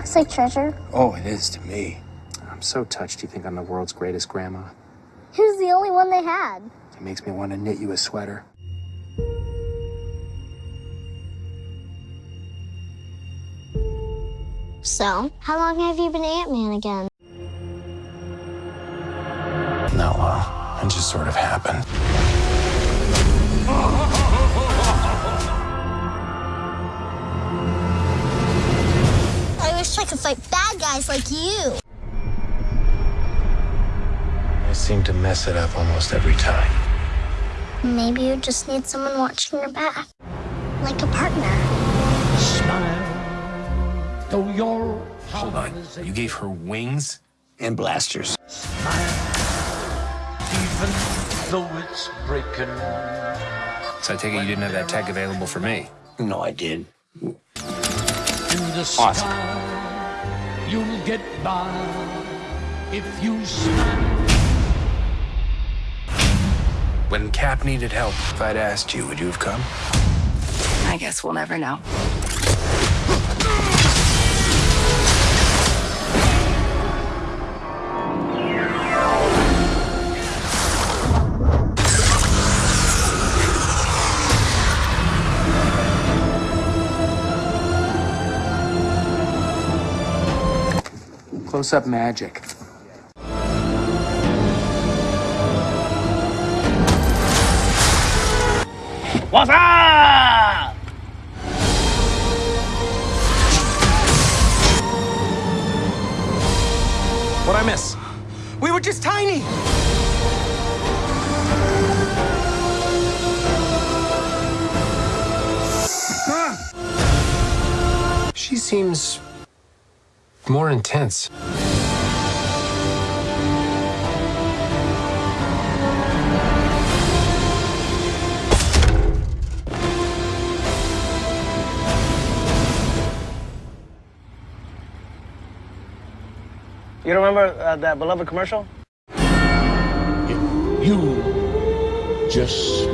looks like treasure. Oh, it is to me. I'm so touched you think I'm the world's greatest grandma. Who's the only one they had? It makes me want to knit you a sweater. So, how long have you been Ant-Man again? Not long. Uh, it just sort of happened. I wish I could fight bad guys like you. I seem to mess it up almost every time. Maybe you just need someone watching your back. Like a partner. Smile, though your Hold on. You gave her wings? And blasters. Smile, even though it's breaking. So I take it you didn't have that tech available for me. No, I did. Awesome. Sky, you'll get by if you smile. When Cap needed help, if I'd asked you, would you have come? I guess we'll never know. Close up magic. What's up? What'd I miss? We were just tiny! She seems more intense. You remember uh, that beloved commercial? You just